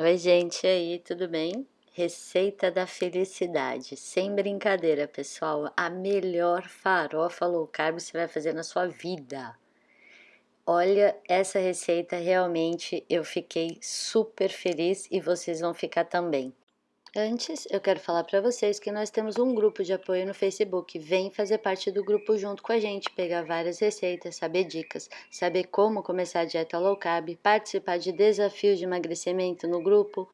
Oi, gente, e aí, tudo bem? Receita da felicidade, sem brincadeira, pessoal, a melhor farofa low carb você vai fazer na sua vida. Olha, essa receita realmente eu fiquei super feliz e vocês vão ficar também. Antes, eu quero falar para vocês que nós temos um grupo de apoio no Facebook. Vem fazer parte do grupo junto com a gente, pegar várias receitas, saber dicas, saber como começar a dieta low carb, participar de desafios de emagrecimento no grupo.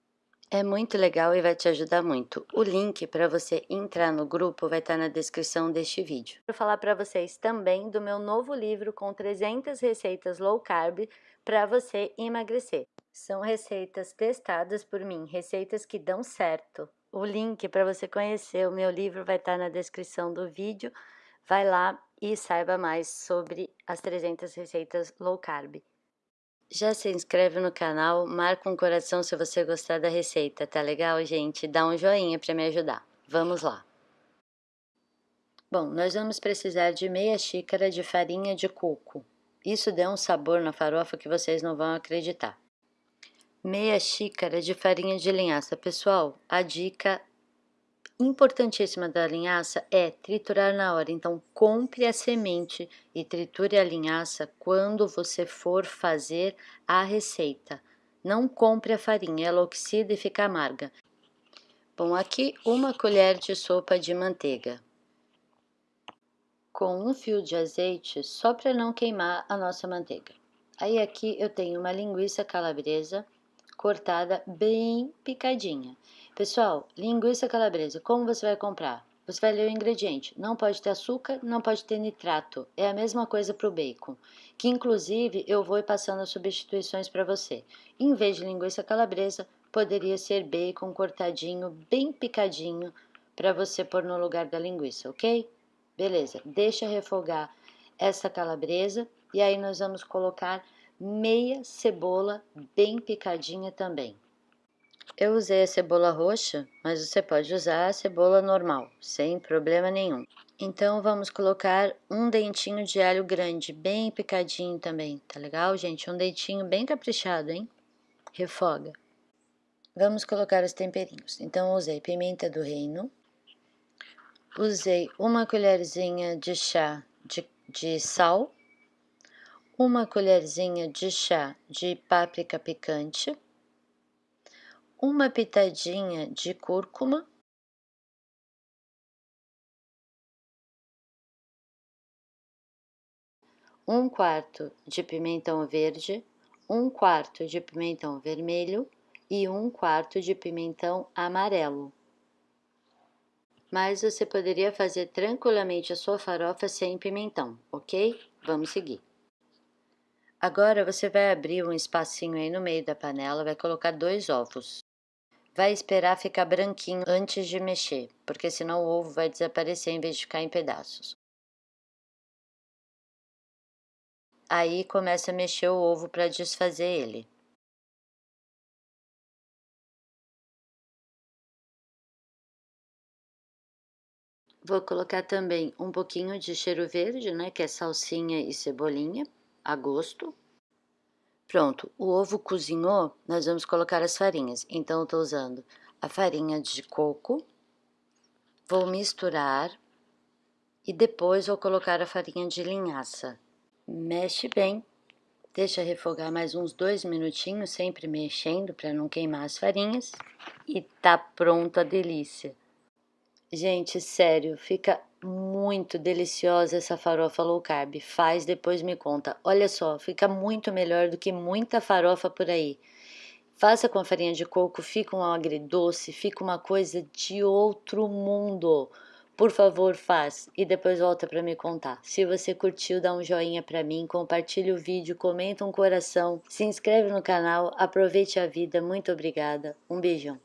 É muito legal e vai te ajudar muito. O link para você entrar no grupo vai estar na descrição deste vídeo. Vou falar para vocês também do meu novo livro com 300 receitas low carb para você emagrecer. São receitas testadas por mim, receitas que dão certo. O link para você conhecer o meu livro vai estar na descrição do vídeo. Vai lá e saiba mais sobre as 300 receitas low carb. Já se inscreve no canal, marca um coração se você gostar da receita, tá legal, gente? Dá um joinha para me ajudar. Vamos lá. Bom, nós vamos precisar de meia xícara de farinha de coco. Isso dá um sabor na farofa que vocês não vão acreditar meia xícara de farinha de linhaça. Pessoal, a dica importantíssima da linhaça é triturar na hora. Então, compre a semente e triture a linhaça quando você for fazer a receita. Não compre a farinha, ela oxida e fica amarga. Bom, aqui uma colher de sopa de manteiga com um fio de azeite só para não queimar a nossa manteiga. Aí aqui eu tenho uma linguiça calabresa cortada bem picadinha. Pessoal, linguiça calabresa, como você vai comprar? Você vai ler o ingrediente. Não pode ter açúcar, não pode ter nitrato. É a mesma coisa para o bacon. Que inclusive eu vou passando as substituições para você. Em vez de linguiça calabresa, poderia ser bacon cortadinho, bem picadinho, para você pôr no lugar da linguiça, ok? Beleza, deixa refogar essa calabresa e aí nós vamos colocar meia cebola bem picadinha também. Eu usei a cebola roxa, mas você pode usar a cebola normal, sem problema nenhum. Então, vamos colocar um dentinho de alho grande, bem picadinho também, tá legal, gente? Um dentinho bem caprichado, hein? Refoga. Vamos colocar os temperinhos. Então, usei pimenta do reino, usei uma colherzinha de chá de, de sal, uma colherzinha de chá de páprica picante, uma pitadinha de cúrcuma, um quarto de pimentão verde, um quarto de pimentão vermelho e um quarto de pimentão amarelo. Mas você poderia fazer tranquilamente a sua farofa sem pimentão, ok? Vamos seguir. Agora você vai abrir um espacinho aí no meio da panela, vai colocar dois ovos. Vai esperar ficar branquinho antes de mexer, porque senão o ovo vai desaparecer em vez de ficar em pedaços. Aí começa a mexer o ovo para desfazer ele. Vou colocar também um pouquinho de cheiro verde, né, que é salsinha e cebolinha a gosto. Pronto, o ovo cozinhou, nós vamos colocar as farinhas. Então, eu tô usando a farinha de coco, vou misturar e depois vou colocar a farinha de linhaça. Mexe bem, deixa refogar mais uns dois minutinhos, sempre mexendo para não queimar as farinhas. E tá pronta a delícia. Gente, sério, fica muito deliciosa essa farofa low carb. Faz, depois me conta. Olha só, fica muito melhor do que muita farofa por aí. Faça com a farinha de coco, fica um agridoce, fica uma coisa de outro mundo. Por favor, faz e depois volta para me contar. Se você curtiu, dá um joinha para mim, compartilha o vídeo, comenta um coração, se inscreve no canal, aproveite a vida. Muito obrigada. Um beijão.